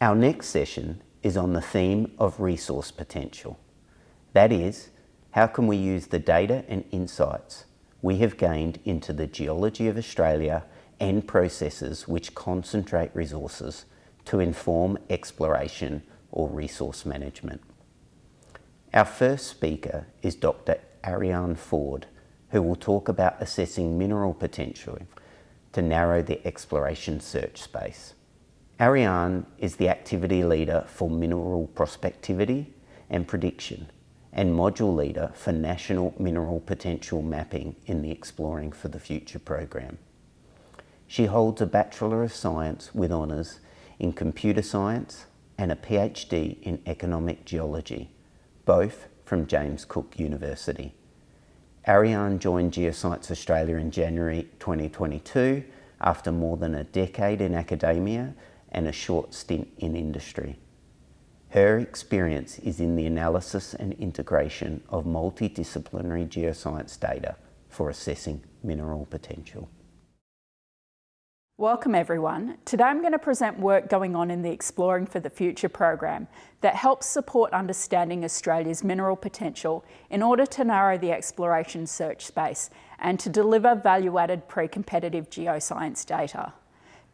Our next session is on the theme of resource potential. That is, how can we use the data and insights we have gained into the geology of Australia and processes which concentrate resources to inform exploration or resource management. Our first speaker is Dr. Arianne Ford, who will talk about assessing mineral potential to narrow the exploration search space. Arianne is the activity leader for mineral prospectivity and prediction and module leader for National Mineral Potential Mapping in the Exploring for the Future program. She holds a Bachelor of Science with honours in Computer Science and a PhD in Economic Geology, both from James Cook University. Arianne joined Geoscience Australia in January 2022 after more than a decade in academia and a short stint in industry. Her experience is in the analysis and integration of multidisciplinary geoscience data for assessing mineral potential. Welcome everyone. Today I'm going to present work going on in the Exploring for the Future program that helps support understanding Australia's mineral potential in order to narrow the exploration search space and to deliver value-added pre-competitive geoscience data.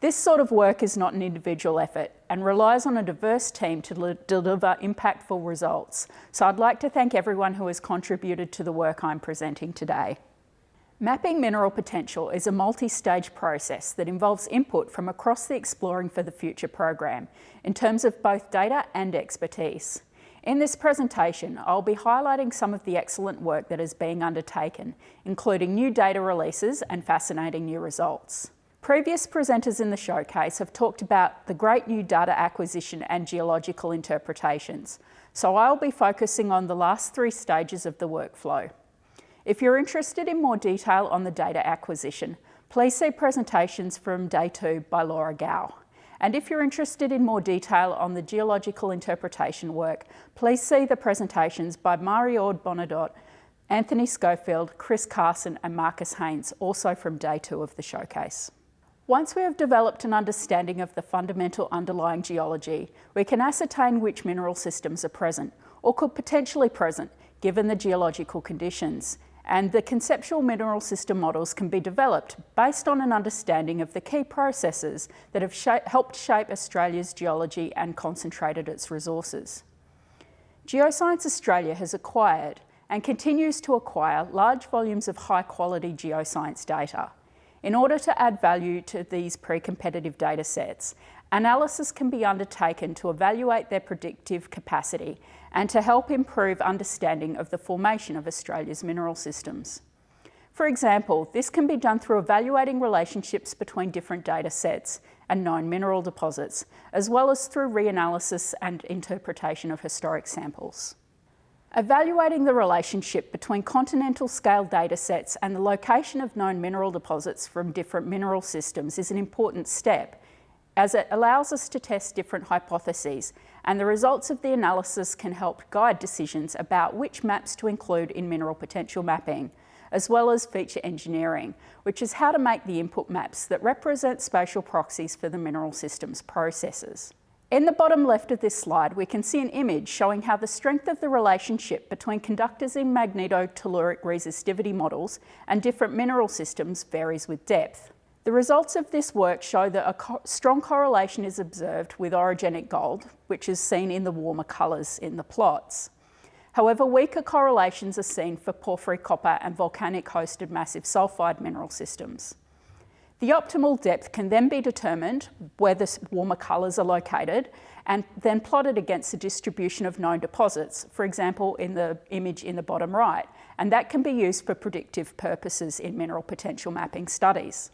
This sort of work is not an individual effort and relies on a diverse team to deliver impactful results. So I'd like to thank everyone who has contributed to the work I'm presenting today. Mapping mineral potential is a multi-stage process that involves input from across the Exploring for the Future program in terms of both data and expertise. In this presentation, I'll be highlighting some of the excellent work that is being undertaken, including new data releases and fascinating new results. Previous presenters in the showcase have talked about the great new data acquisition and geological interpretations, so I'll be focusing on the last three stages of the workflow. If you're interested in more detail on the data acquisition, please see presentations from day two by Laura Gow. And if you're interested in more detail on the geological interpretation work, please see the presentations by Marie-Aude Bonnardot, Anthony Schofield, Chris Carson and Marcus Haynes, also from day two of the showcase. Once we have developed an understanding of the fundamental underlying geology, we can ascertain which mineral systems are present or could potentially present given the geological conditions. And the conceptual mineral system models can be developed based on an understanding of the key processes that have sh helped shape Australia's geology and concentrated its resources. Geoscience Australia has acquired and continues to acquire large volumes of high quality geoscience data. In order to add value to these pre-competitive data sets, analysis can be undertaken to evaluate their predictive capacity and to help improve understanding of the formation of Australia's mineral systems. For example, this can be done through evaluating relationships between different data sets and known mineral deposits, as well as through reanalysis and interpretation of historic samples. Evaluating the relationship between continental scale data sets and the location of known mineral deposits from different mineral systems is an important step as it allows us to test different hypotheses and the results of the analysis can help guide decisions about which maps to include in mineral potential mapping, as well as feature engineering, which is how to make the input maps that represent spatial proxies for the mineral system's processes. In the bottom left of this slide, we can see an image showing how the strength of the relationship between conductors in magnetotelluric resistivity models and different mineral systems varies with depth. The results of this work show that a co strong correlation is observed with orogenic gold, which is seen in the warmer colours in the plots. However, weaker correlations are seen for porphyry copper and volcanic hosted massive sulphide mineral systems. The optimal depth can then be determined where the warmer colours are located and then plotted against the distribution of known deposits, for example, in the image in the bottom right, and that can be used for predictive purposes in mineral potential mapping studies.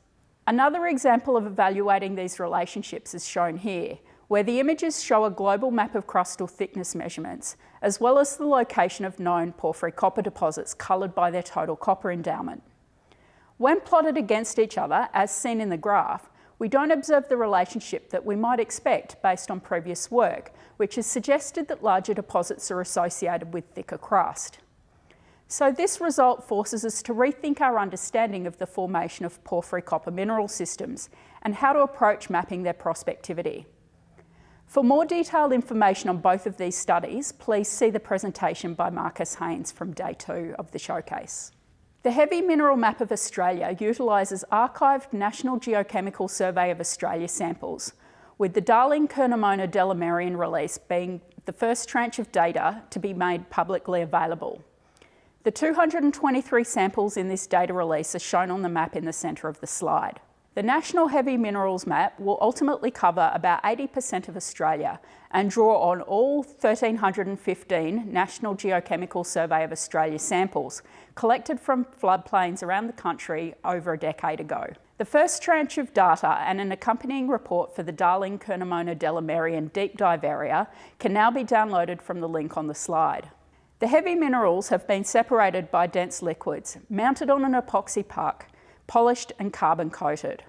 Another example of evaluating these relationships is shown here, where the images show a global map of crustal thickness measurements, as well as the location of known porphyry copper deposits coloured by their total copper endowment. When plotted against each other, as seen in the graph, we don't observe the relationship that we might expect based on previous work, which has suggested that larger deposits are associated with thicker crust. So this result forces us to rethink our understanding of the formation of porphyry copper mineral systems and how to approach mapping their prospectivity. For more detailed information on both of these studies, please see the presentation by Marcus Haynes from day two of the showcase. The Heavy Mineral Map of Australia utilises archived National Geochemical Survey of Australia samples, with the Darling Curnamona Delamerian release being the first tranche of data to be made publicly available. The 223 samples in this data release are shown on the map in the centre of the slide. The National Heavy Minerals Map will ultimately cover about 80% of Australia and draw on all 1,315 National Geochemical Survey of Australia samples collected from floodplains around the country over a decade ago. The first tranche of data and an accompanying report for the Darling Curnamona Delamerian deep dive area can now be downloaded from the link on the slide. The heavy minerals have been separated by dense liquids, mounted on an epoxy puck polished and carbon coated.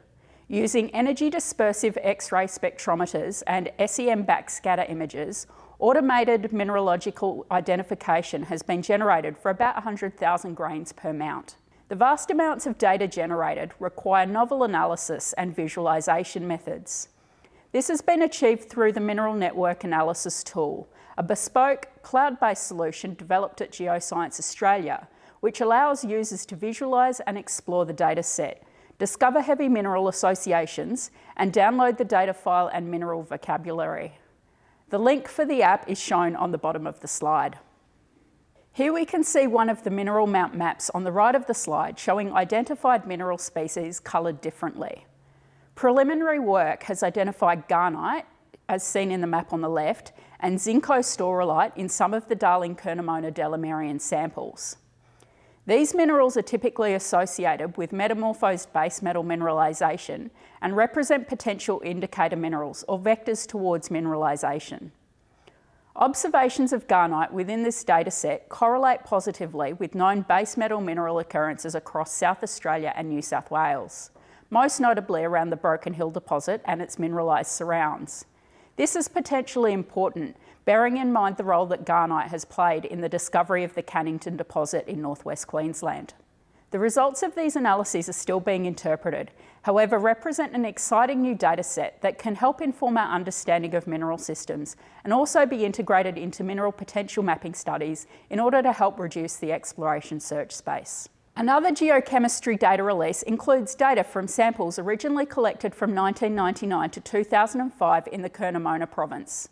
Using energy dispersive X-ray spectrometers and SEM backscatter images, automated mineralogical identification has been generated for about 100,000 grains per mount. The vast amounts of data generated require novel analysis and visualisation methods. This has been achieved through the Mineral Network Analysis Tool, a bespoke cloud-based solution developed at Geoscience Australia which allows users to visualise and explore the data set, discover heavy mineral associations, and download the data file and mineral vocabulary. The link for the app is shown on the bottom of the slide. Here we can see one of the mineral mount maps on the right of the slide showing identified mineral species coloured differently. Preliminary work has identified gahnite, as seen in the map on the left, and zincostaurolite in some of the Darling Curnamona Delamerian samples. These minerals are typically associated with metamorphosed base metal mineralisation and represent potential indicator minerals or vectors towards mineralisation. Observations of gahnite within this dataset correlate positively with known base metal mineral occurrences across South Australia and New South Wales, most notably around the Broken Hill deposit and its mineralised surrounds. This is potentially important bearing in mind the role that gahnite has played in the discovery of the Cannington deposit in northwest Queensland. The results of these analyses are still being interpreted, however represent an exciting new data set that can help inform our understanding of mineral systems and also be integrated into mineral potential mapping studies in order to help reduce the exploration search space. Another geochemistry data release includes data from samples originally collected from 1999 to 2005 in the Curnamona province.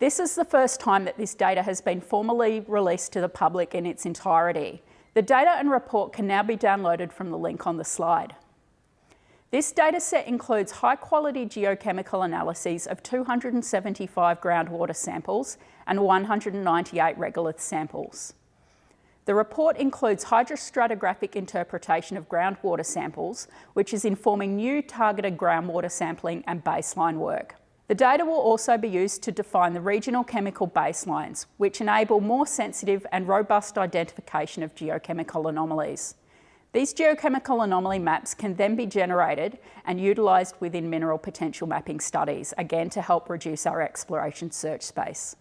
This is the first time that this data has been formally released to the public in its entirety. The data and report can now be downloaded from the link on the slide. This dataset includes high quality geochemical analyses of 275 groundwater samples and 198 regolith samples. The report includes hydrostratigraphic interpretation of groundwater samples, which is informing new targeted groundwater sampling and baseline work. The data will also be used to define the regional chemical baselines, which enable more sensitive and robust identification of geochemical anomalies. These geochemical anomaly maps can then be generated and utilised within mineral potential mapping studies, again to help reduce our exploration search space.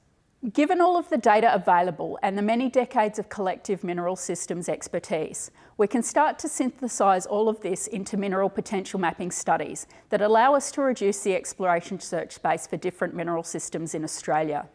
Given all of the data available and the many decades of collective mineral systems expertise, we can start to synthesise all of this into mineral potential mapping studies that allow us to reduce the exploration search space for different mineral systems in Australia.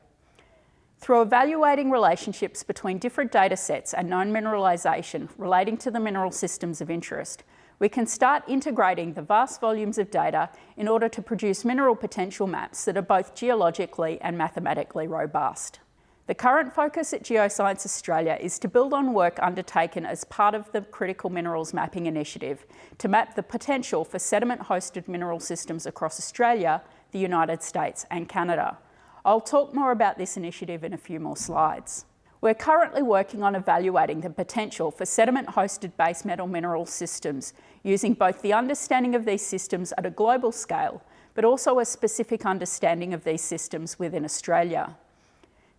Through evaluating relationships between different data sets and known mineralisation relating to the mineral systems of interest, we can start integrating the vast volumes of data in order to produce mineral potential maps that are both geologically and mathematically robust. The current focus at Geoscience Australia is to build on work undertaken as part of the Critical Minerals Mapping Initiative to map the potential for sediment-hosted mineral systems across Australia, the United States and Canada. I'll talk more about this initiative in a few more slides. We're currently working on evaluating the potential for sediment-hosted base metal mineral systems using both the understanding of these systems at a global scale, but also a specific understanding of these systems within Australia.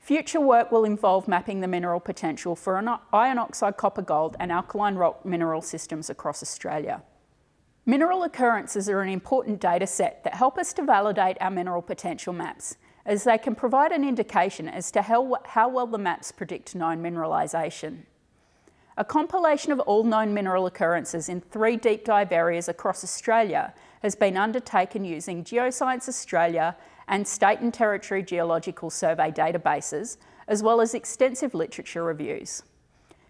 Future work will involve mapping the mineral potential for iron oxide copper gold and alkaline rock mineral systems across Australia. Mineral occurrences are an important data set that help us to validate our mineral potential maps as they can provide an indication as to how, how well the maps predict known mineralisation. A compilation of all known mineral occurrences in three deep dive areas across Australia has been undertaken using Geoscience Australia, and state and territory geological survey databases, as well as extensive literature reviews.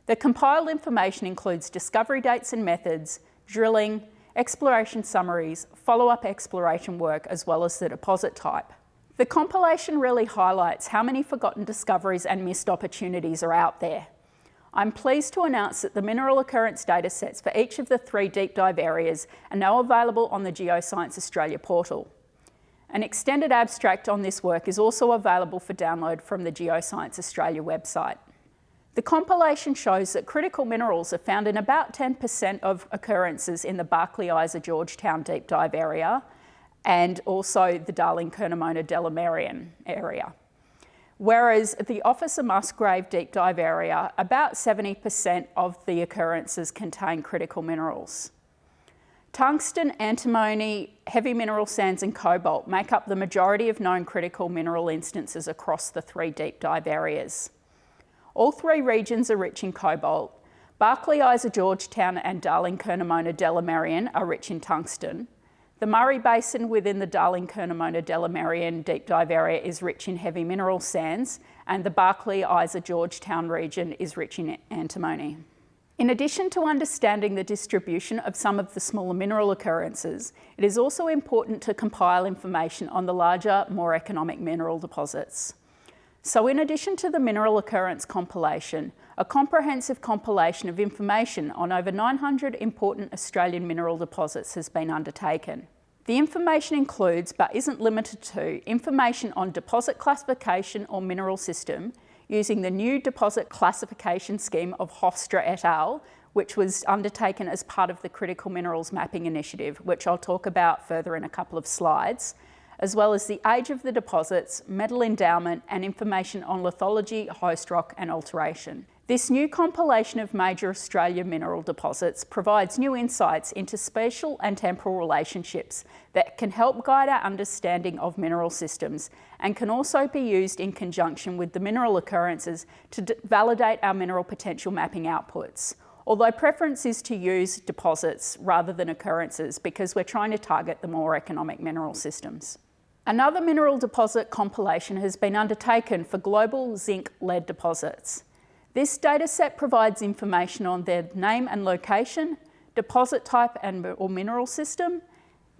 The compiled information includes discovery dates and methods, drilling, exploration summaries, follow-up exploration work, as well as the deposit type. The compilation really highlights how many forgotten discoveries and missed opportunities are out there. I'm pleased to announce that the mineral occurrence datasets for each of the three deep dive areas are now available on the Geoscience Australia portal. An extended abstract on this work is also available for download from the Geoscience Australia website. The compilation shows that critical minerals are found in about 10% of occurrences in the Barkly Isa Georgetown deep dive area and also the Darling Curnamona Delamerian area. Whereas at the Officer Musgrave deep dive area, about 70% of the occurrences contain critical minerals. Tungsten, antimony, heavy mineral sands and cobalt make up the majority of known critical mineral instances across the three deep dive areas. All three regions are rich in cobalt. Barkly, Isa, Georgetown and Darling, Curnamona, Delamerian are rich in tungsten. The Murray Basin within the Darling, Curnamona, Delamerian deep dive area is rich in heavy mineral sands and the Barkly, Isa, Georgetown region is rich in antimony. In addition to understanding the distribution of some of the smaller mineral occurrences, it is also important to compile information on the larger, more economic mineral deposits. So in addition to the mineral occurrence compilation, a comprehensive compilation of information on over 900 important Australian mineral deposits has been undertaken. The information includes, but isn't limited to, information on deposit classification or mineral system using the new deposit classification scheme of Hofstra et al., which was undertaken as part of the Critical Minerals Mapping Initiative, which I'll talk about further in a couple of slides, as well as the age of the deposits, metal endowment and information on lithology, host rock and alteration. This new compilation of major Australia mineral deposits provides new insights into spatial and temporal relationships that can help guide our understanding of mineral systems and can also be used in conjunction with the mineral occurrences to validate our mineral potential mapping outputs. Although preference is to use deposits rather than occurrences because we're trying to target the more economic mineral systems. Another mineral deposit compilation has been undertaken for global zinc lead deposits. This dataset provides information on their name and location, deposit type and or mineral system.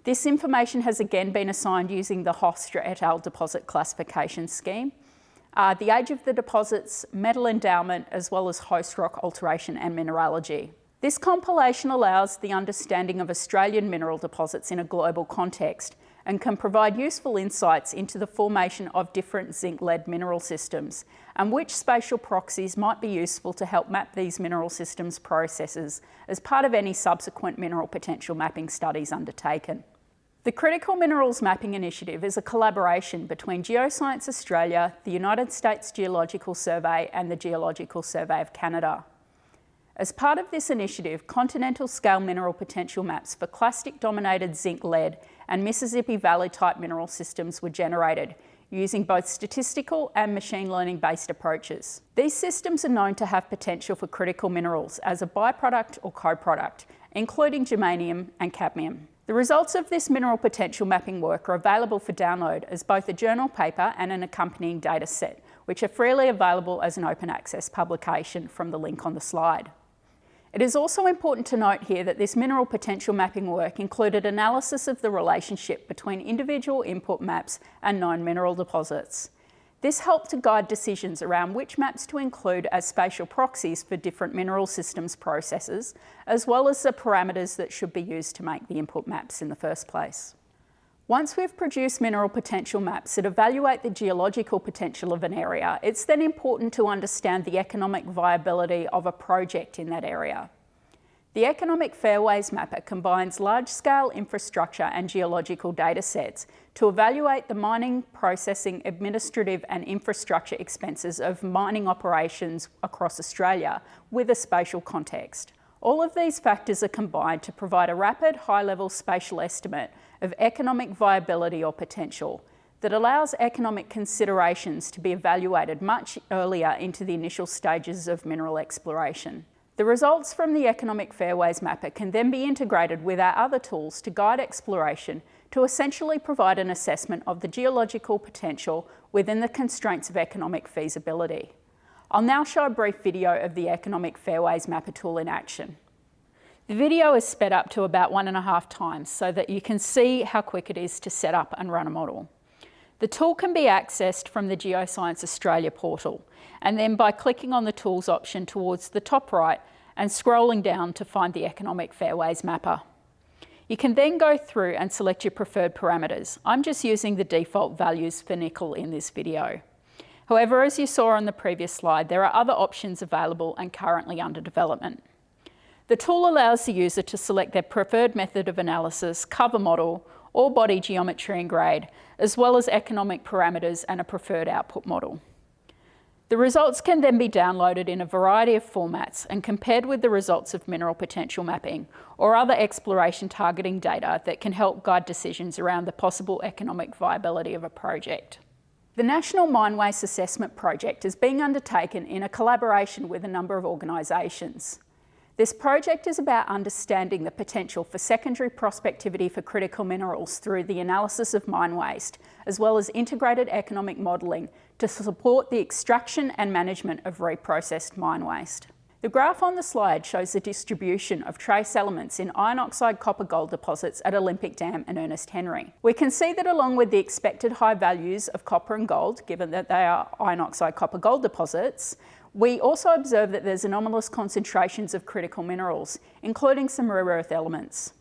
This information has again been assigned using the Hofstra et al. deposit classification scheme. Uh, the age of the deposits, metal endowment, as well as host rock alteration and mineralogy. This compilation allows the understanding of Australian mineral deposits in a global context and can provide useful insights into the formation of different zinc-lead mineral systems and which spatial proxies might be useful to help map these mineral systems processes as part of any subsequent mineral potential mapping studies undertaken. The Critical Minerals Mapping Initiative is a collaboration between Geoscience Australia, the United States Geological Survey and the Geological Survey of Canada. As part of this initiative, continental scale mineral potential maps for clastic dominated zinc lead and Mississippi Valley type mineral systems were generated using both statistical and machine learning based approaches. These systems are known to have potential for critical minerals as a byproduct or co-product, including germanium and cadmium. The results of this mineral potential mapping work are available for download as both a journal paper and an accompanying data set, which are freely available as an open access publication from the link on the slide. It is also important to note here that this mineral potential mapping work included analysis of the relationship between individual input maps and known mineral deposits. This helped to guide decisions around which maps to include as spatial proxies for different mineral systems processes, as well as the parameters that should be used to make the input maps in the first place. Once we've produced mineral potential maps that evaluate the geological potential of an area, it's then important to understand the economic viability of a project in that area. The Economic Fairways Mapper combines large-scale infrastructure and geological data sets to evaluate the mining, processing, administrative and infrastructure expenses of mining operations across Australia with a spatial context. All of these factors are combined to provide a rapid, high-level spatial estimate of economic viability or potential that allows economic considerations to be evaluated much earlier into the initial stages of mineral exploration. The results from the Economic Fairways Mapper can then be integrated with our other tools to guide exploration to essentially provide an assessment of the geological potential within the constraints of economic feasibility. I'll now show a brief video of the Economic Fairways Mapper tool in action. The video is sped up to about one and a half times so that you can see how quick it is to set up and run a model. The tool can be accessed from the Geoscience Australia portal and then by clicking on the Tools option towards the top right and scrolling down to find the Economic Fairways Mapper. You can then go through and select your preferred parameters. I'm just using the default values for nickel in this video. However, as you saw on the previous slide, there are other options available and currently under development. The tool allows the user to select their preferred method of analysis, cover model, or body geometry and grade, as well as economic parameters and a preferred output model. The results can then be downloaded in a variety of formats and compared with the results of mineral potential mapping or other exploration targeting data that can help guide decisions around the possible economic viability of a project. The National Mine Waste Assessment Project is being undertaken in a collaboration with a number of organisations. This project is about understanding the potential for secondary prospectivity for critical minerals through the analysis of mine waste, as well as integrated economic modelling to support the extraction and management of reprocessed mine waste. The graph on the slide shows the distribution of trace elements in iron oxide copper gold deposits at Olympic Dam and Ernest Henry. We can see that along with the expected high values of copper and gold, given that they are iron oxide copper gold deposits, we also observe that there's anomalous concentrations of critical minerals, including some rare earth elements.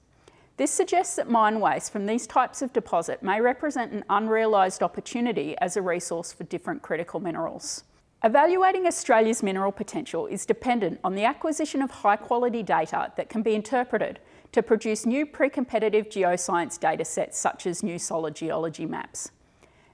This suggests that mine waste from these types of deposit may represent an unrealised opportunity as a resource for different critical minerals. Evaluating Australia's mineral potential is dependent on the acquisition of high quality data that can be interpreted to produce new pre-competitive geoscience datasets such as new solid geology maps.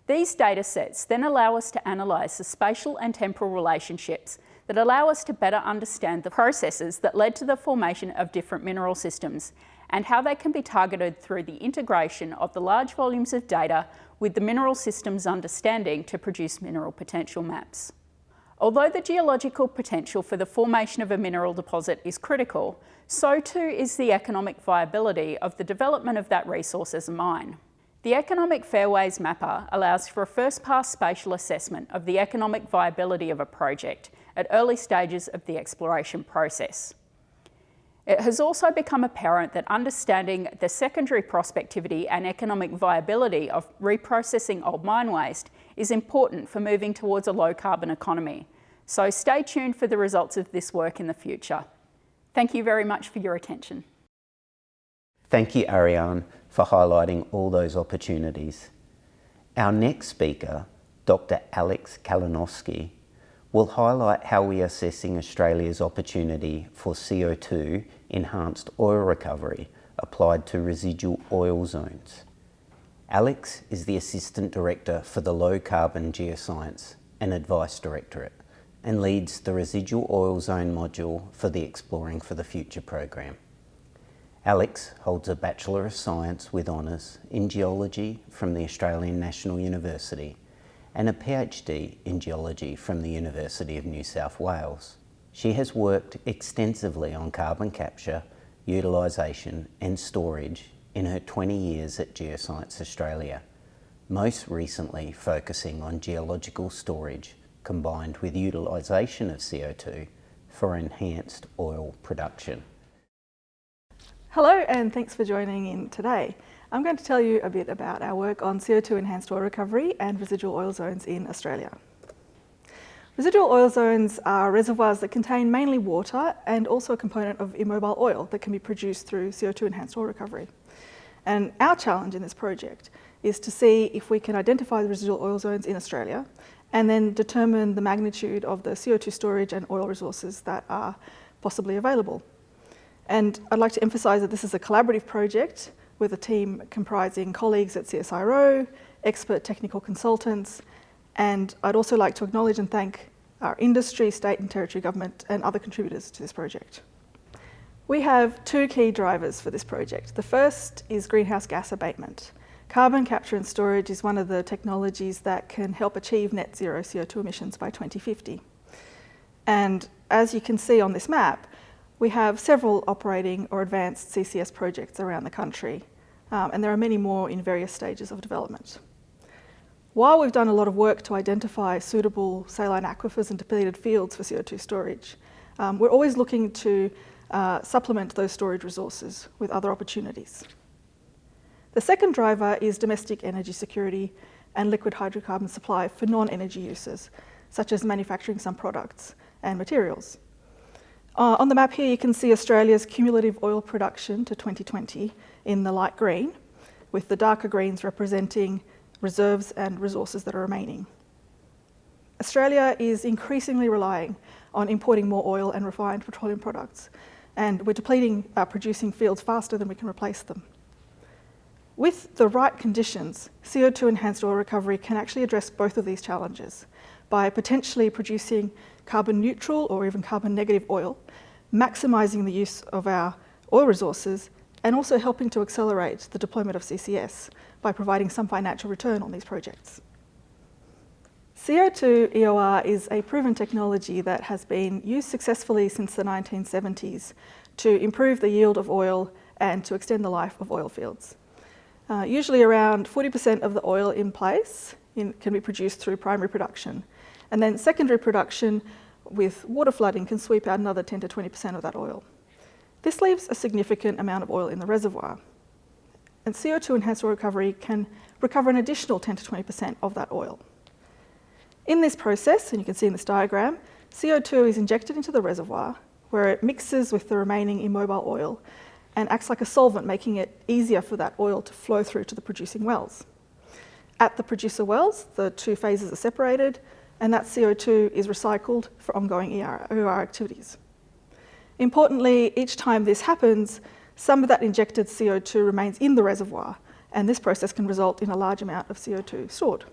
These data sets then allow us to analyse the spatial and temporal relationships that allow us to better understand the processes that led to the formation of different mineral systems and how they can be targeted through the integration of the large volumes of data with the mineral systems understanding to produce mineral potential maps. Although the geological potential for the formation of a mineral deposit is critical, so too is the economic viability of the development of that resource as a mine. The Economic Fairways Mapper allows for a first-pass spatial assessment of the economic viability of a project at early stages of the exploration process. It has also become apparent that understanding the secondary prospectivity and economic viability of reprocessing old mine waste is important for moving towards a low carbon economy. So stay tuned for the results of this work in the future. Thank you very much for your attention. Thank you, Arianne, for highlighting all those opportunities. Our next speaker, Dr. Alex Kalinowski, will highlight how we are assessing Australia's opportunity for CO2 enhanced oil recovery applied to residual oil zones. Alex is the Assistant Director for the Low Carbon Geoscience and Advice Directorate and leads the Residual Oil Zone module for the Exploring for the Future program. Alex holds a Bachelor of Science with honours in Geology from the Australian National University and a PhD in Geology from the University of New South Wales. She has worked extensively on carbon capture, utilisation and storage in her 20 years at Geoscience Australia, most recently focusing on geological storage combined with utilisation of CO2 for enhanced oil production. Hello and thanks for joining in today. I'm going to tell you a bit about our work on CO2 enhanced oil recovery and residual oil zones in Australia. Residual oil zones are reservoirs that contain mainly water and also a component of immobile oil that can be produced through CO2 enhanced oil recovery. And our challenge in this project is to see if we can identify the residual oil zones in Australia and then determine the magnitude of the CO2 storage and oil resources that are possibly available. And I'd like to emphasise that this is a collaborative project with a team comprising colleagues at CSIRO, expert technical consultants, and I'd also like to acknowledge and thank our industry, state and territory government and other contributors to this project. We have two key drivers for this project. The first is greenhouse gas abatement. Carbon capture and storage is one of the technologies that can help achieve net zero CO2 emissions by 2050. And as you can see on this map, we have several operating or advanced CCS projects around the country. Um, and there are many more in various stages of development. While we've done a lot of work to identify suitable saline aquifers and depleted fields for CO2 storage, um, we're always looking to uh, supplement those storage resources with other opportunities. The second driver is domestic energy security and liquid hydrocarbon supply for non-energy uses, such as manufacturing some products and materials. Uh, on the map here, you can see Australia's cumulative oil production to 2020 in the light green, with the darker greens representing reserves and resources that are remaining. Australia is increasingly relying on importing more oil and refined petroleum products, and we're depleting our producing fields faster than we can replace them. With the right conditions, CO2 enhanced oil recovery can actually address both of these challenges by potentially producing carbon neutral or even carbon negative oil, maximising the use of our oil resources and also helping to accelerate the deployment of CCS by providing some financial return on these projects. CO2 EOR is a proven technology that has been used successfully since the 1970s to improve the yield of oil and to extend the life of oil fields. Uh, usually around 40% of the oil in place in, can be produced through primary production. And then secondary production with water flooding can sweep out another 10 to 20% of that oil. This leaves a significant amount of oil in the reservoir. And CO2 enhanced oil recovery can recover an additional 10 to 20% of that oil. In this process, and you can see in this diagram, CO2 is injected into the reservoir where it mixes with the remaining immobile oil and acts like a solvent, making it easier for that oil to flow through to the producing wells. At the producer wells, the two phases are separated and that CO2 is recycled for ongoing EOR activities. Importantly, each time this happens, some of that injected CO2 remains in the reservoir, and this process can result in a large amount of CO2 stored.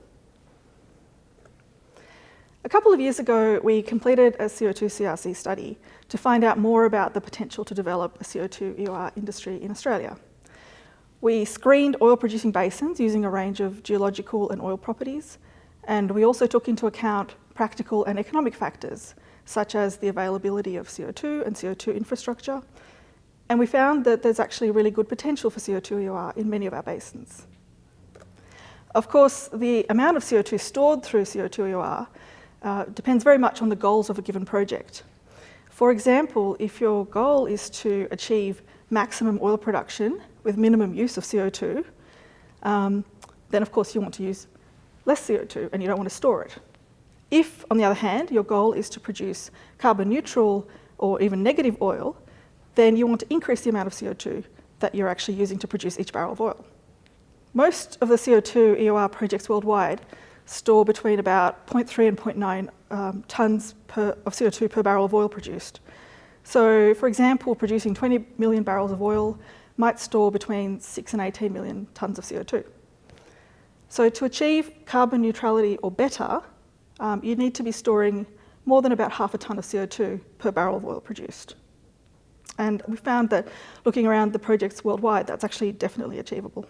A couple of years ago, we completed a CO2 CRC study to find out more about the potential to develop a CO2 EOR industry in Australia. We screened oil producing basins using a range of geological and oil properties, and we also took into account practical and economic factors, such as the availability of CO2 and CO2 infrastructure, and we found that there's actually really good potential for CO2 EOR in many of our basins. Of course, the amount of CO2 stored through CO2 EOR uh, depends very much on the goals of a given project. For example, if your goal is to achieve maximum oil production with minimum use of CO2, um, then of course you want to use less CO2 and you don't want to store it. If, on the other hand, your goal is to produce carbon neutral or even negative oil, then you want to increase the amount of CO2 that you're actually using to produce each barrel of oil. Most of the CO2 EOR projects worldwide store between about 0.3 and 0.9 um, tonnes of CO2 per barrel of oil produced. So, for example, producing 20 million barrels of oil might store between 6 and 18 million tonnes of CO2. So to achieve carbon neutrality or better, um, you need to be storing more than about half a tonne of CO2 per barrel of oil produced. And we found that looking around the projects worldwide, that's actually definitely achievable.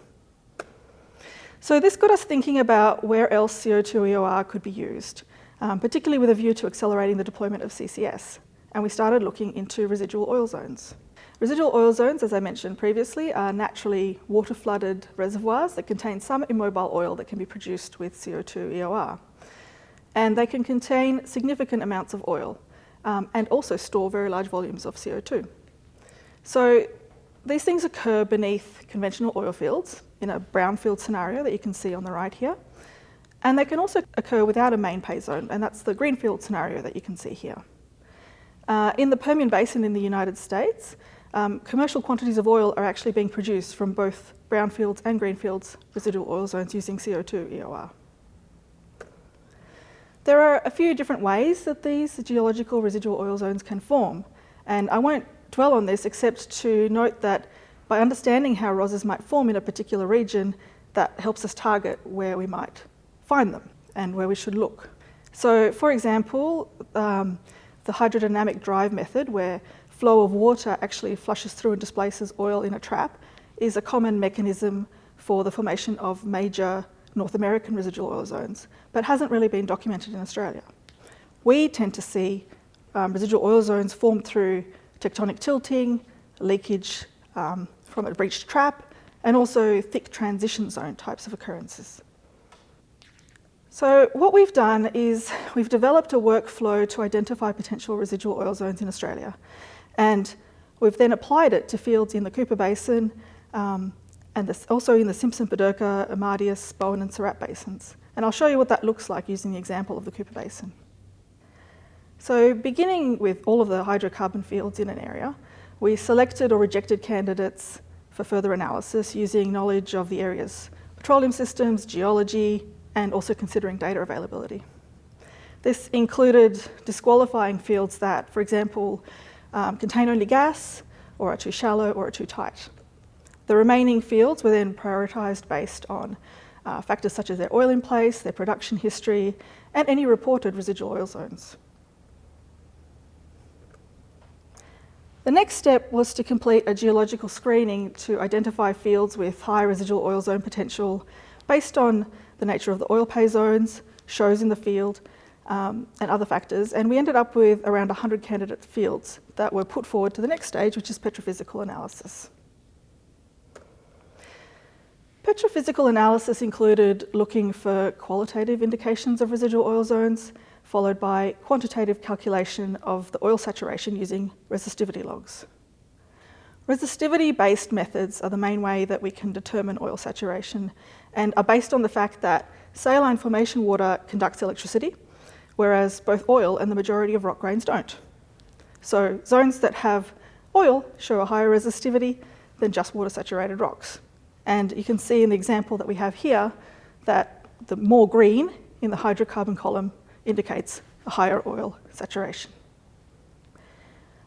So this got us thinking about where else CO2 EOR could be used, um, particularly with a view to accelerating the deployment of CCS. And we started looking into residual oil zones. Residual oil zones, as I mentioned previously, are naturally water-flooded reservoirs that contain some immobile oil that can be produced with CO2 EOR. And they can contain significant amounts of oil um, and also store very large volumes of CO2. So these things occur beneath conventional oil fields in a brownfield scenario that you can see on the right here. And they can also occur without a main pay zone, and that's the greenfield scenario that you can see here. Uh, in the Permian Basin in the United States, um, commercial quantities of oil are actually being produced from both brownfields and greenfields residual oil zones using CO2 EOR. There are a few different ways that these geological residual oil zones can form, and I won't dwell on this except to note that by understanding how ROZs might form in a particular region, that helps us target where we might find them and where we should look. So for example, um, the hydrodynamic drive method where flow of water actually flushes through and displaces oil in a trap is a common mechanism for the formation of major North American residual oil zones, but hasn't really been documented in Australia. We tend to see um, residual oil zones formed through tectonic tilting, leakage um, from a breached trap, and also thick transition zone types of occurrences. So what we've done is we've developed a workflow to identify potential residual oil zones in Australia. And we've then applied it to fields in the Cooper Basin um, and this, also in the Simpson, Pedirka, Amadeus, Bowen and Surat basins. And I'll show you what that looks like using the example of the Cooper Basin. So beginning with all of the hydrocarbon fields in an area, we selected or rejected candidates for further analysis using knowledge of the area's petroleum systems, geology, and also considering data availability. This included disqualifying fields that, for example, um, contain only gas, or are too shallow, or are too tight. The remaining fields were then prioritised based on uh, factors such as their oil in place, their production history, and any reported residual oil zones. The next step was to complete a geological screening to identify fields with high residual oil zone potential based on the nature of the oil pay zones, shows in the field, um, and other factors. And we ended up with around 100 candidate fields that were put forward to the next stage, which is petrophysical analysis. Petrophysical analysis included looking for qualitative indications of residual oil zones, followed by quantitative calculation of the oil saturation using resistivity logs. Resistivity-based methods are the main way that we can determine oil saturation and are based on the fact that saline formation water conducts electricity, whereas both oil and the majority of rock grains don't. So zones that have oil show a higher resistivity than just water saturated rocks. And you can see in the example that we have here that the more green in the hydrocarbon column indicates a higher oil saturation.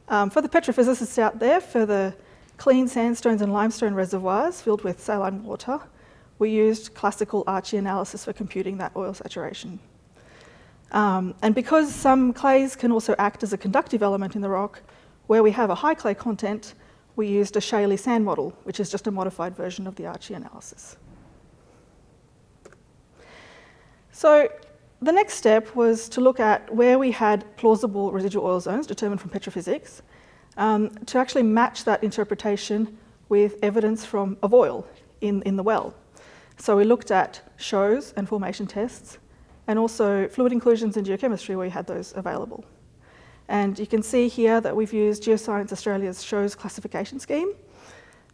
Um, for the petrophysicists out there, for the clean sandstones and limestone reservoirs filled with saline water, we used classical Archie analysis for computing that oil saturation. Um, and because some clays can also act as a conductive element in the rock, where we have a high clay content, we used a shaly sand model, which is just a modified version of the Archie analysis. So the next step was to look at where we had plausible residual oil zones determined from petrophysics, um, to actually match that interpretation with evidence from of oil in, in the well. So we looked at shows and formation tests, and also fluid inclusions in geochemistry where we had those available. And you can see here that we've used Geoscience Australia's shows classification scheme,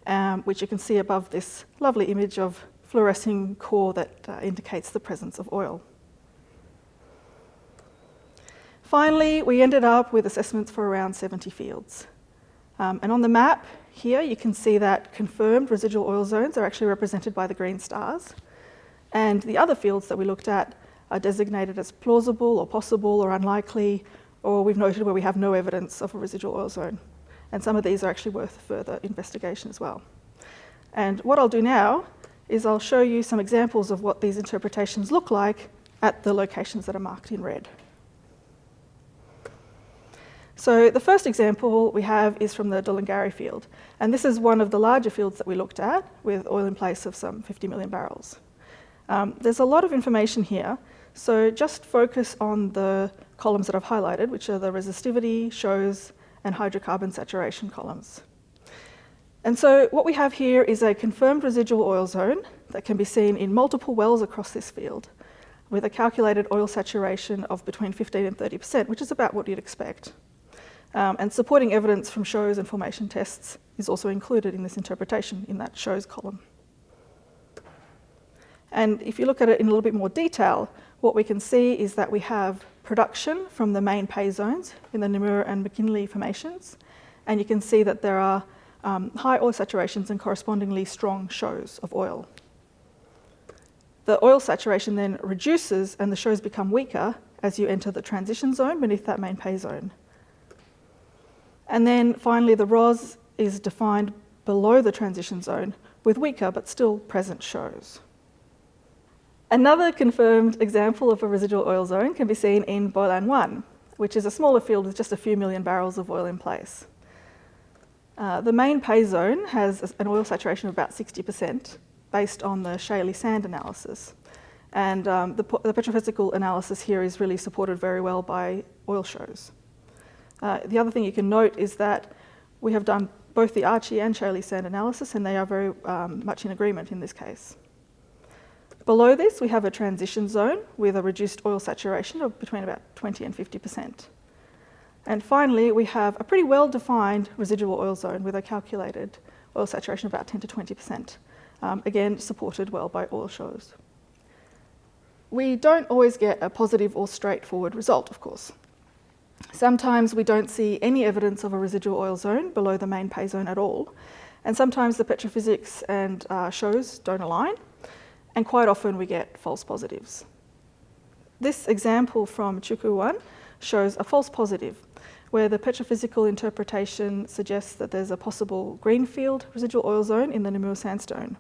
um, which you can see above this lovely image of fluorescing core that uh, indicates the presence of oil. Finally, we ended up with assessments for around 70 fields. Um, and on the map here, you can see that confirmed residual oil zones are actually represented by the green stars. And the other fields that we looked at are designated as plausible or possible or unlikely, or we've noted where we have no evidence of a residual oil zone. And some of these are actually worth further investigation as well. And what I'll do now is I'll show you some examples of what these interpretations look like at the locations that are marked in red. So the first example we have is from the Dullingari field. And this is one of the larger fields that we looked at with oil in place of some 50 million barrels. Um, there's a lot of information here, so just focus on the columns that I've highlighted, which are the resistivity, shows, and hydrocarbon saturation columns. And so what we have here is a confirmed residual oil zone that can be seen in multiple wells across this field with a calculated oil saturation of between 15 and 30%, which is about what you'd expect. Um, and supporting evidence from shows and formation tests is also included in this interpretation in that shows column. And if you look at it in a little bit more detail, what we can see is that we have production from the main pay zones in the Namur and McKinlay formations. And you can see that there are um, high oil saturations and correspondingly strong shows of oil. The oil saturation then reduces and the shows become weaker as you enter the transition zone beneath that main pay zone. And then finally, the ROZ is defined below the transition zone with weaker but still present shows. Another confirmed example of a residual oil zone can be seen in Bolan 1, which is a smaller field with just a few million barrels of oil in place. Uh, the main pay zone has an oil saturation of about 60% based on the shaly sand analysis. And um, the, the petrophysical analysis here is really supported very well by oil shows. Uh, the other thing you can note is that we have done both the Archie and shaly sand analysis, and they are very um, much in agreement in this case. Below this, we have a transition zone with a reduced oil saturation of between about 20 and 50%. And finally, we have a pretty well-defined residual oil zone with a calculated oil saturation of about 10 to 20%, um, again supported well by oil shows. We don't always get a positive or straightforward result, of course. Sometimes we don't see any evidence of a residual oil zone below the main pay zone at all, and sometimes the petrophysics and uh, shows don't align, and quite often we get false positives. This example from Chuku 1 shows a false positive, where the petrophysical interpretation suggests that there's a possible greenfield residual oil zone in the Namur sandstone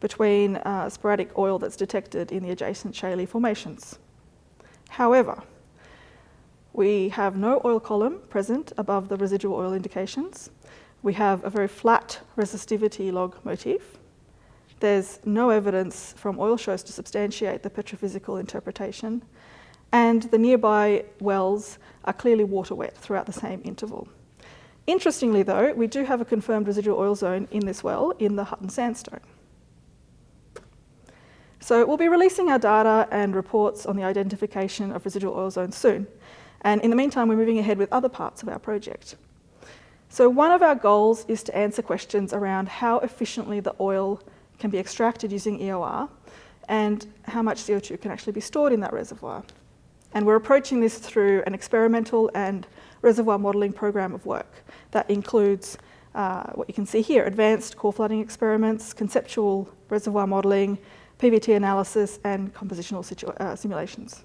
between uh, sporadic oil that's detected in the adjacent shaly formations. However, we have no oil column present above the residual oil indications. We have a very flat resistivity log motif. There's no evidence from oil shows to substantiate the petrophysical interpretation. And the nearby wells are clearly water wet throughout the same interval. Interestingly though, we do have a confirmed residual oil zone in this well in the Hutton sandstone. So we'll be releasing our data and reports on the identification of residual oil zones soon. And in the meantime, we're moving ahead with other parts of our project. So one of our goals is to answer questions around how efficiently the oil can be extracted using EOR and how much CO2 can actually be stored in that reservoir. And we're approaching this through an experimental and reservoir modelling program of work that includes uh, what you can see here, advanced core flooding experiments, conceptual reservoir modelling, PVT analysis and compositional uh, simulations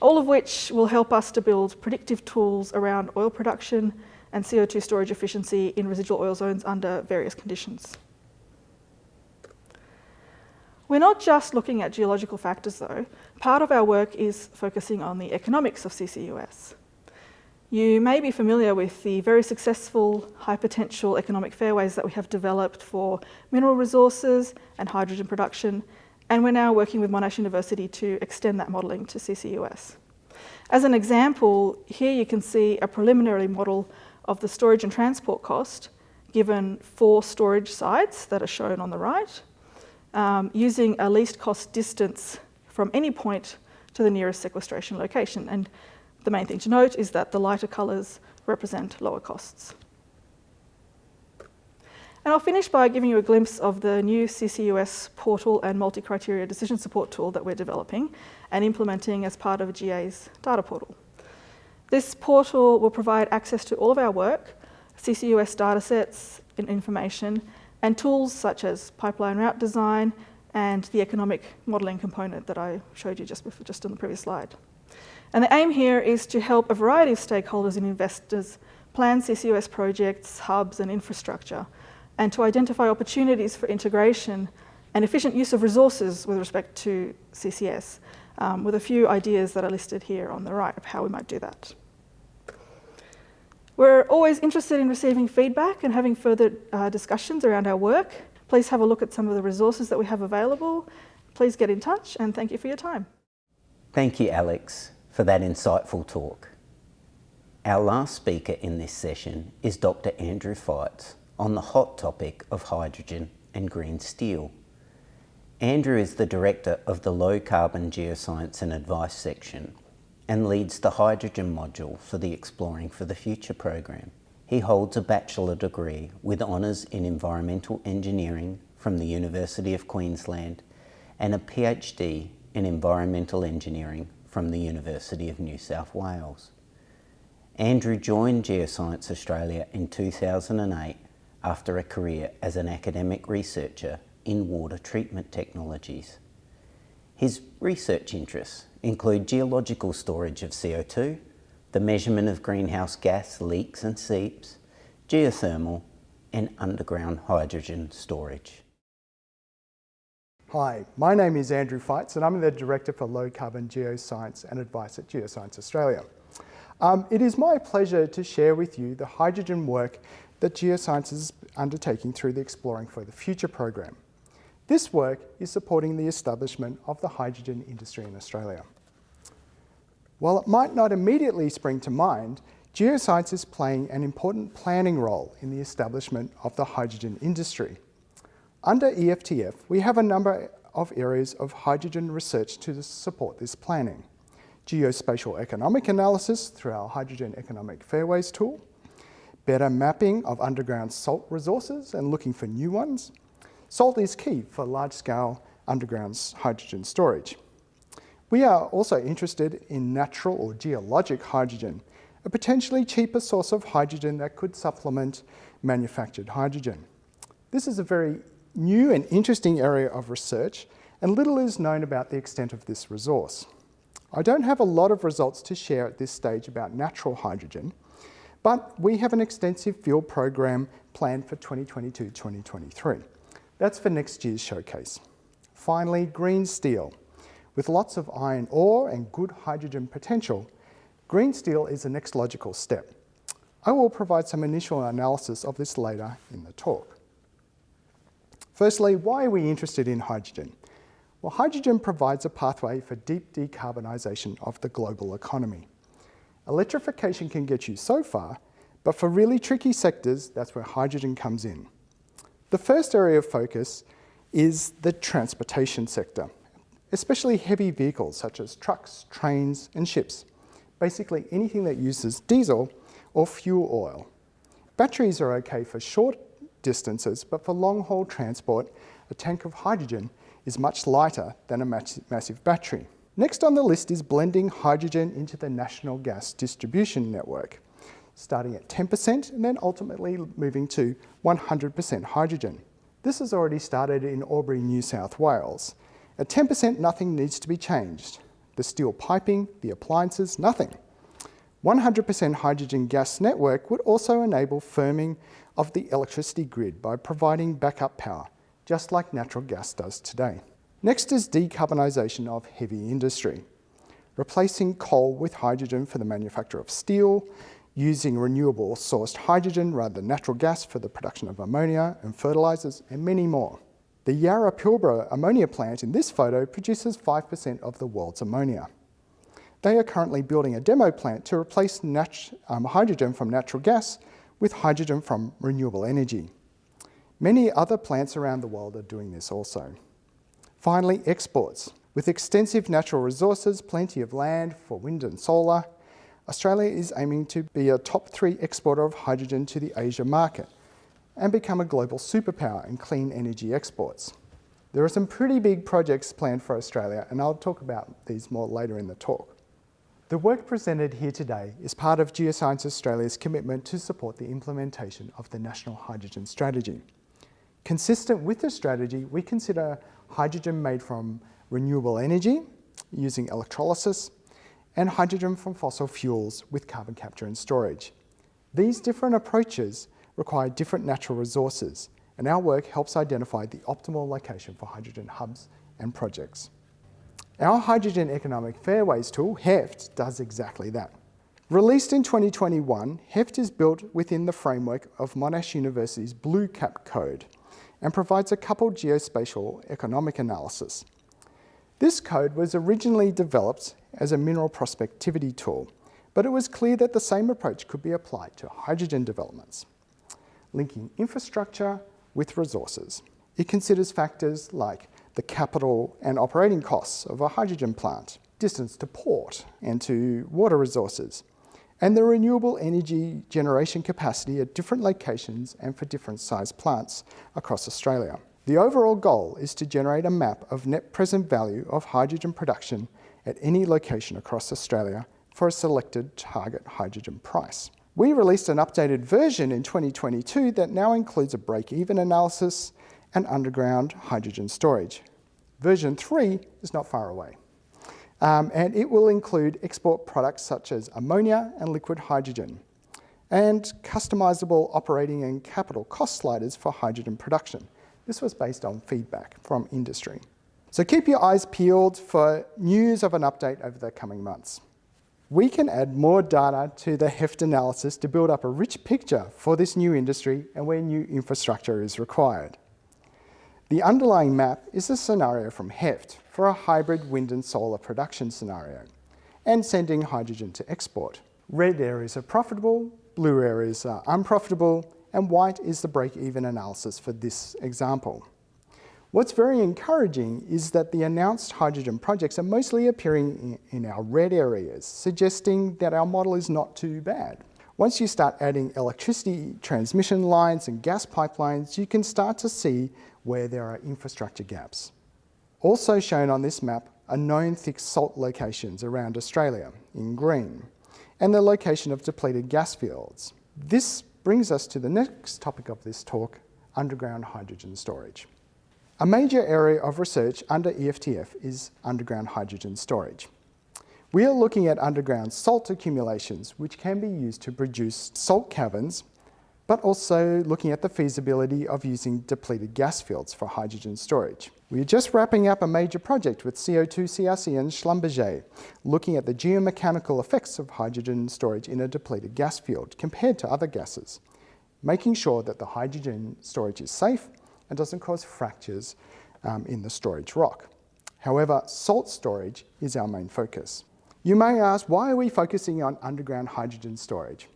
all of which will help us to build predictive tools around oil production and CO2 storage efficiency in residual oil zones under various conditions. We're not just looking at geological factors though. Part of our work is focusing on the economics of CCUS. You may be familiar with the very successful high potential economic fairways that we have developed for mineral resources and hydrogen production and we're now working with Monash University to extend that modelling to CCUS. As an example, here you can see a preliminary model of the storage and transport cost given four storage sites that are shown on the right, um, using a least cost distance from any point to the nearest sequestration location. And the main thing to note is that the lighter colours represent lower costs. And I'll finish by giving you a glimpse of the new CCUS portal and multi-criteria decision support tool that we're developing and implementing as part of GA's data portal. This portal will provide access to all of our work, CCUS datasets and information, and tools such as pipeline route design and the economic modelling component that I showed you just, before, just on the previous slide. And the aim here is to help a variety of stakeholders and investors plan CCUS projects, hubs and infrastructure and to identify opportunities for integration and efficient use of resources with respect to CCS, um, with a few ideas that are listed here on the right of how we might do that. We're always interested in receiving feedback and having further uh, discussions around our work. Please have a look at some of the resources that we have available. Please get in touch and thank you for your time. Thank you, Alex, for that insightful talk. Our last speaker in this session is Dr. Andrew Feitz, on the hot topic of hydrogen and green steel. Andrew is the director of the Low Carbon Geoscience and Advice section and leads the hydrogen module for the Exploring for the Future program. He holds a bachelor degree with honours in environmental engineering from the University of Queensland and a PhD in environmental engineering from the University of New South Wales. Andrew joined Geoscience Australia in 2008 after a career as an academic researcher in water treatment technologies. His research interests include geological storage of CO2, the measurement of greenhouse gas leaks and seeps, geothermal and underground hydrogen storage. Hi, my name is Andrew Feitz and I'm the Director for Low Carbon Geoscience and Advice at Geoscience Australia. Um, it is my pleasure to share with you the hydrogen work that Geoscience is undertaking through the Exploring for the Future program. This work is supporting the establishment of the hydrogen industry in Australia. While it might not immediately spring to mind, Geoscience is playing an important planning role in the establishment of the hydrogen industry. Under EFTF, we have a number of areas of hydrogen research to support this planning. Geospatial economic analysis through our Hydrogen Economic Fairways tool, better mapping of underground salt resources and looking for new ones. Salt is key for large-scale underground hydrogen storage. We are also interested in natural or geologic hydrogen, a potentially cheaper source of hydrogen that could supplement manufactured hydrogen. This is a very new and interesting area of research and little is known about the extent of this resource. I don't have a lot of results to share at this stage about natural hydrogen, but we have an extensive field program planned for 2022-2023. That's for next year's showcase. Finally, green steel. With lots of iron ore and good hydrogen potential, green steel is the next logical step. I will provide some initial analysis of this later in the talk. Firstly, why are we interested in hydrogen? Well, hydrogen provides a pathway for deep decarbonisation of the global economy. Electrification can get you so far, but for really tricky sectors, that's where hydrogen comes in. The first area of focus is the transportation sector, especially heavy vehicles such as trucks, trains and ships. Basically anything that uses diesel or fuel oil. Batteries are okay for short distances, but for long-haul transport, a tank of hydrogen is much lighter than a massive battery. Next on the list is blending hydrogen into the national gas distribution network, starting at 10% and then ultimately moving to 100% hydrogen. This has already started in Albury, New South Wales. At 10%, nothing needs to be changed. The steel piping, the appliances, nothing. 100% hydrogen gas network would also enable firming of the electricity grid by providing backup power, just like natural gas does today. Next is decarbonisation of heavy industry, replacing coal with hydrogen for the manufacture of steel, using renewable sourced hydrogen rather than natural gas for the production of ammonia and fertilisers and many more. The Yara Pilbara ammonia plant in this photo produces 5% of the world's ammonia. They are currently building a demo plant to replace um, hydrogen from natural gas with hydrogen from renewable energy. Many other plants around the world are doing this also. Finally, exports. With extensive natural resources, plenty of land for wind and solar, Australia is aiming to be a top three exporter of hydrogen to the Asia market and become a global superpower in clean energy exports. There are some pretty big projects planned for Australia and I'll talk about these more later in the talk. The work presented here today is part of Geoscience Australia's commitment to support the implementation of the National Hydrogen Strategy. Consistent with the strategy, we consider hydrogen made from renewable energy using electrolysis, and hydrogen from fossil fuels with carbon capture and storage. These different approaches require different natural resources, and our work helps identify the optimal location for hydrogen hubs and projects. Our Hydrogen Economic Fairways tool, HEFT, does exactly that. Released in 2021, HEFT is built within the framework of Monash University's Blue Cap Code, and provides a coupled geospatial economic analysis. This code was originally developed as a mineral prospectivity tool, but it was clear that the same approach could be applied to hydrogen developments, linking infrastructure with resources. It considers factors like the capital and operating costs of a hydrogen plant, distance to port and to water resources, and the renewable energy generation capacity at different locations and for different size plants across Australia. The overall goal is to generate a map of net present value of hydrogen production at any location across Australia for a selected target hydrogen price. We released an updated version in 2022 that now includes a break-even analysis and underground hydrogen storage. Version 3 is not far away. Um, and it will include export products such as ammonia and liquid hydrogen and customizable operating and capital cost sliders for hydrogen production. This was based on feedback from industry. So keep your eyes peeled for news of an update over the coming months. We can add more data to the HEFT analysis to build up a rich picture for this new industry and where new infrastructure is required. The underlying map is a scenario from HEFT for a hybrid wind and solar production scenario and sending hydrogen to export. Red areas are profitable, blue areas are unprofitable, and white is the break-even analysis for this example. What's very encouraging is that the announced hydrogen projects are mostly appearing in our red areas, suggesting that our model is not too bad. Once you start adding electricity transmission lines and gas pipelines, you can start to see where there are infrastructure gaps. Also shown on this map are known thick salt locations around Australia in green and the location of depleted gas fields. This brings us to the next topic of this talk, underground hydrogen storage. A major area of research under EFTF is underground hydrogen storage. We are looking at underground salt accumulations which can be used to produce salt caverns but also looking at the feasibility of using depleted gas fields for hydrogen storage. We are just wrapping up a major project with CO2 CRC and Schlumberger, looking at the geomechanical effects of hydrogen storage in a depleted gas field compared to other gases, making sure that the hydrogen storage is safe and doesn't cause fractures um, in the storage rock. However, salt storage is our main focus. You may ask, why are we focusing on underground hydrogen storage?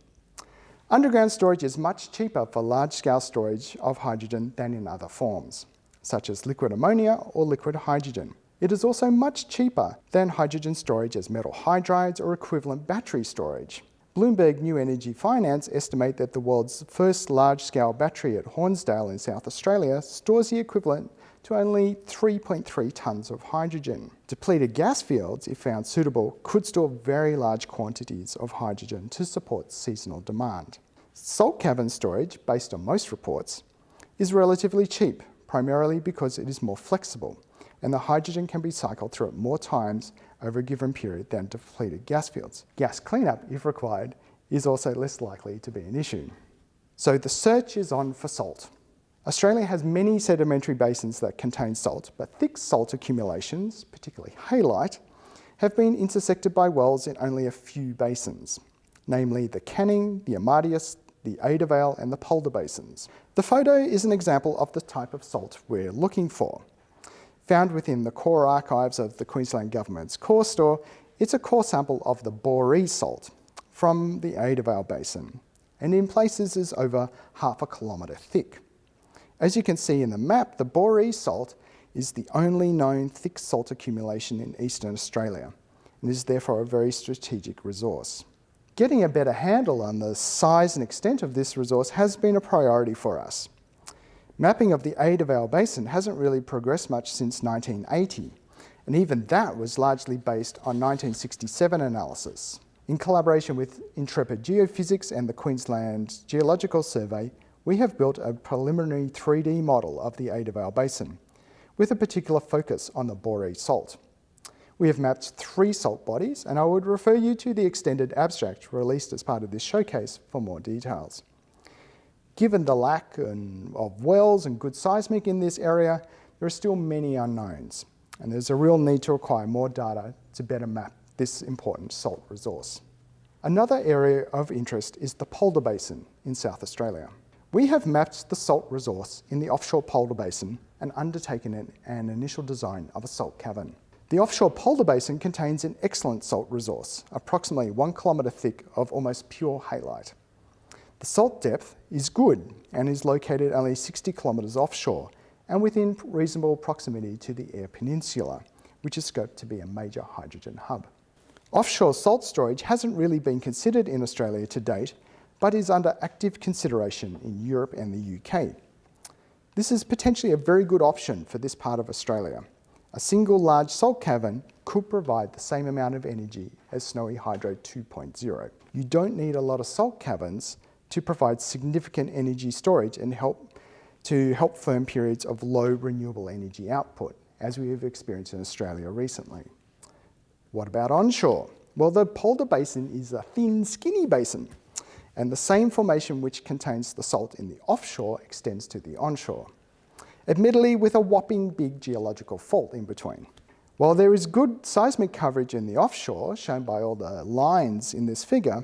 Underground storage is much cheaper for large-scale storage of hydrogen than in other forms, such as liquid ammonia or liquid hydrogen. It is also much cheaper than hydrogen storage as metal hydrides or equivalent battery storage. Bloomberg New Energy Finance estimate that the world's first large-scale battery at Hornsdale in South Australia stores the equivalent to only 3.3 tonnes of hydrogen. Depleted gas fields, if found suitable, could store very large quantities of hydrogen to support seasonal demand. Salt cavern storage, based on most reports, is relatively cheap, primarily because it is more flexible, and the hydrogen can be cycled through it more times over a given period than depleted gas fields. Gas cleanup, if required, is also less likely to be an issue. So the search is on for salt. Australia has many sedimentary basins that contain salt, but thick salt accumulations, particularly halite, have been intersected by wells in only a few basins, namely the Canning, the Amadeus, the Adavale and the Polda basins. The photo is an example of the type of salt we're looking for. Found within the core archives of the Queensland Government's core store, it's a core sample of the Boree salt from the Adavale Basin, and in places is over half a kilometre thick. As you can see in the map, the Boree salt is the only known thick salt accumulation in eastern Australia and is therefore a very strategic resource. Getting a better handle on the size and extent of this resource has been a priority for us. Mapping of the Adavale Basin hasn't really progressed much since 1980, and even that was largely based on 1967 analysis. In collaboration with Intrepid Geophysics and the Queensland Geological Survey, we have built a preliminary 3D model of the Adavale Basin, with a particular focus on the Boree salt. We have mapped three salt bodies, and I would refer you to the extended abstract released as part of this showcase for more details. Given the lack of wells and good seismic in this area, there are still many unknowns, and there's a real need to acquire more data to better map this important salt resource. Another area of interest is the Polda Basin in South Australia. We have mapped the salt resource in the offshore Polda Basin and undertaken an, initial design of a salt cavern. The offshore Polda Basin contains an excellent salt resource, approximately one kilometre thick of almost pure halite. The salt depth is good and is located only 60 kilometres offshore and within reasonable proximity to the Eyre Peninsula, which is scoped to be a major hydrogen hub. Offshore salt storage hasn't really been considered in Australia to date but is under active consideration in Europe and the UK. This is potentially a very good option for this part of Australia. A single large salt cavern could provide the same amount of energy as Snowy Hydro 2.0. You don't need a lot of salt caverns to provide significant energy storage and help to help firm periods of low renewable energy output, as we have experienced in Australia recently. What about onshore? Well, the Polda Basin is a thin, skinny basin and the same formation which contains the salt in the offshore extends to the onshore, admittedly with a whopping big geological fault in between. While there is good seismic coverage in the offshore, shown by all the lines in this figure,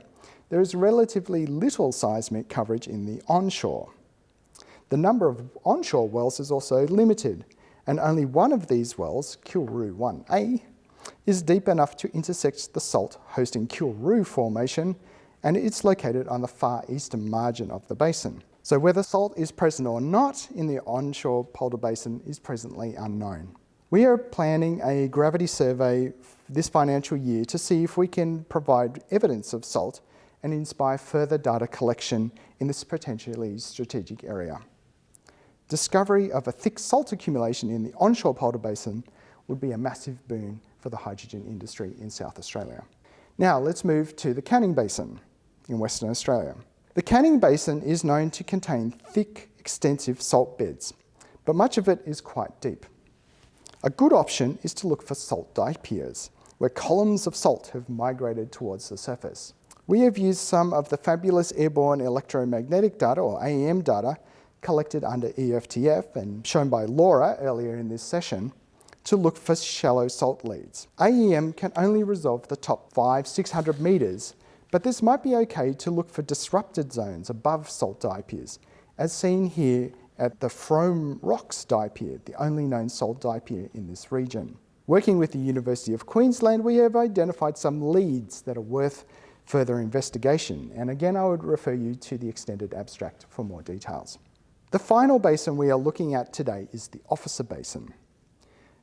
there is relatively little seismic coverage in the onshore. The number of onshore wells is also limited, and only one of these wells, Kilroo 1A, is deep enough to intersect the salt hosting Kilroo Formation and it's located on the far eastern margin of the basin. So whether salt is present or not in the onshore Polda Basin is presently unknown. We are planning a gravity survey this financial year to see if we can provide evidence of salt and inspire further data collection in this potentially strategic area. Discovery of a thick salt accumulation in the onshore Polda Basin would be a massive boon for the hydrogen industry in South Australia. Now let's move to the Canning Basin in Western Australia. The Canning Basin is known to contain thick, extensive salt beds, but much of it is quite deep. A good option is to look for salt diapirs, where columns of salt have migrated towards the surface. We have used some of the fabulous airborne electromagnetic data, or AEM data, collected under EFTF and shown by Laura earlier in this session to look for shallow salt leads. AEM can only resolve the top 5 600 metres, but this might be okay to look for disrupted zones above salt diapirs, as seen here at the Frome Rocks diapir, the only known salt diapir in this region. Working with the University of Queensland, we have identified some leads that are worth further investigation, and again I would refer you to the extended abstract for more details. The final basin we are looking at today is the Officer Basin.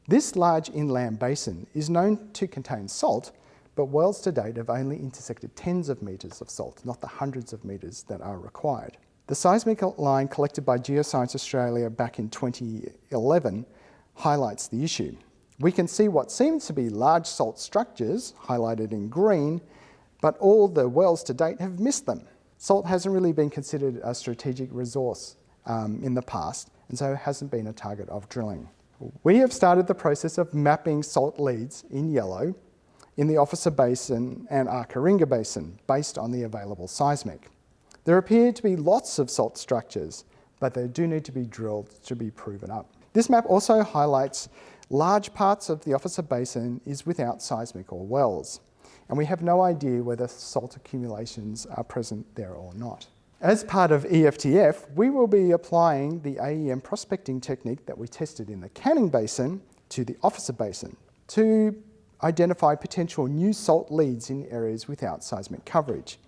This large inland basin is known to contain salt, but wells to date have only intersected tens of metres of salt, not the hundreds of metres that are required. The seismic line collected by Geoscience Australia back in 2011 highlights the issue. We can see what seems to be large salt structures, highlighted in green, but all the wells to date have missed them. Salt hasn't really been considered a strategic resource um, in the past, and so it hasn't been a target of drilling. We have started the process of mapping salt leads in yellow in the Officer Basin and Arckaringa Basin based on the available seismic. There appear to be lots of salt structures, but they do need to be drilled to be proven up. This map also highlights large parts of the Officer Basin is without seismic or wells, and we have no idea whether salt accumulations are present there or not. As part of EFTF, we will be applying the AEM prospecting technique that we tested in the Canning Basin to the Officer Basin to identify potential new salt leads in areas without seismic coverage.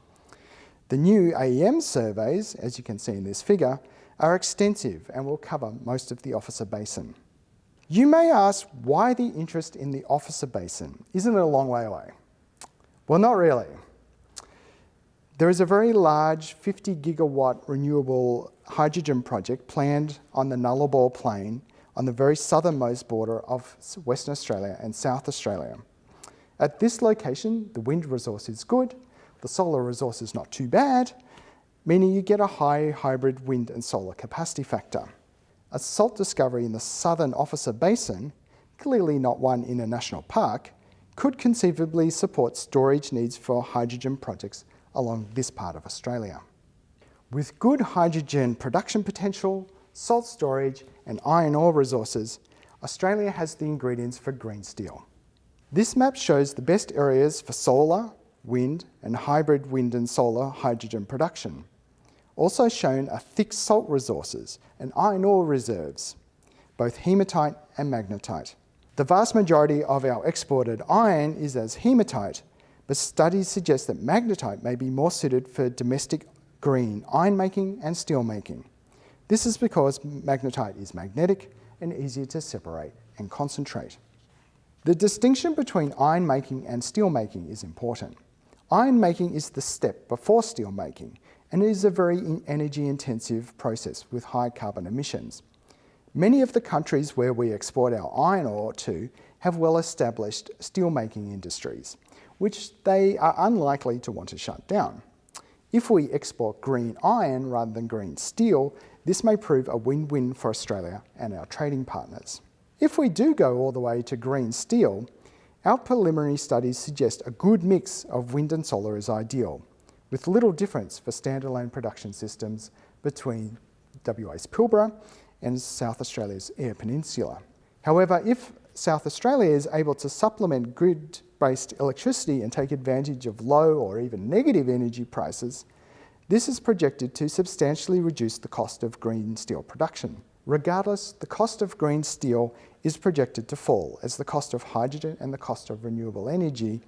The new AEM surveys, as you can see in this figure, are extensive and will cover most of the Officer Basin. You may ask why the interest in the Officer Basin? Isn't it a long way away? Well, not really. There is a very large 50 gigawatt renewable hydrogen project planned on the Nullarbor Plain on the very southernmost border of Western Australia and South Australia. At this location, the wind resource is good, the solar resource is not too bad, meaning you get a high hybrid wind and solar capacity factor. A salt discovery in the southern Officer Basin, clearly not one in a national park, could conceivably support storage needs for hydrogen projects along this part of Australia. With good hydrogen production potential, salt storage and iron ore resources, Australia has the ingredients for green steel. This map shows the best areas for solar, wind and hybrid wind and solar hydrogen production. Also shown are thick salt resources and iron ore reserves, both hematite and magnetite. The vast majority of our exported iron is as hematite, but studies suggest that magnetite may be more suited for domestic green iron making and steel making. This is because magnetite is magnetic and easier to separate and concentrate. The distinction between iron making and steel making is important. Iron making is the step before steel making and it is a very energy intensive process with high carbon emissions. Many of the countries where we export our iron ore to have well established steel making industries which they are unlikely to want to shut down. If we export green iron rather than green steel, this may prove a win-win for Australia and our trading partners. If we do go all the way to green steel, our preliminary studies suggest a good mix of wind and solar is ideal, with little difference for standalone production systems between WA's Pilbara and South Australia's Eyre Peninsula. However, if South Australia is able to supplement grid-based electricity and take advantage of low or even negative energy prices, this is projected to substantially reduce the cost of green steel production. Regardless, the cost of green steel is projected to fall as the cost of hydrogen and the cost of renewable energy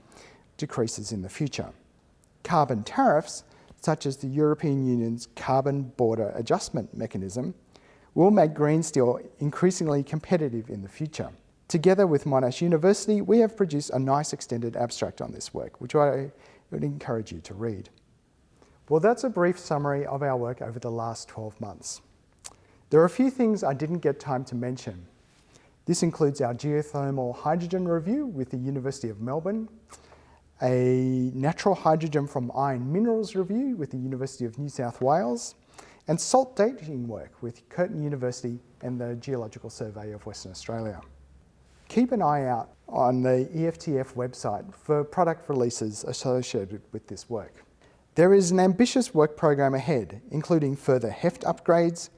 decreases in the future. carbon tariffs, such as the European Union's Carbon Border Adjustment Mechanism, will make green steel increasingly competitive in the future. Together with Monash University, we have produced a nice extended abstract on this work, which I would encourage you to read. Well, that's a brief summary of our work over the last 12 months. There are a few things I didn't get time to mention. This includes our geothermal hydrogen review with the University of Melbourne, a natural hydrogen from iron minerals review with the University of New South Wales, and salt dating work with Curtin University and the Geological Survey of Western Australia. Keep an eye out on the EFTF website for product releases associated with this work. There is an ambitious work program ahead, including further HEFT upgrades,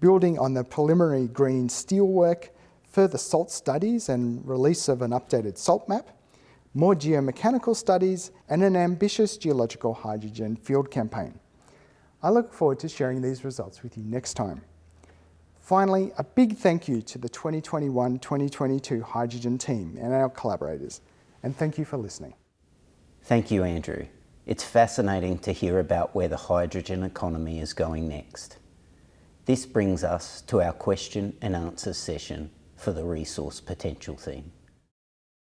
building on the preliminary green steel work, further salt studies and release of an updated salt map, more geomechanical studies, and an ambitious geological hydrogen field campaign. I look forward to sharing these results with you next time. Finally, a big thank you to the 2021-2022 hydrogen team and our collaborators, and thank you for listening. Thank you, Andrew. It's fascinating to hear about where the hydrogen economy is going next. This brings us to our question and answer session for the resource potential theme.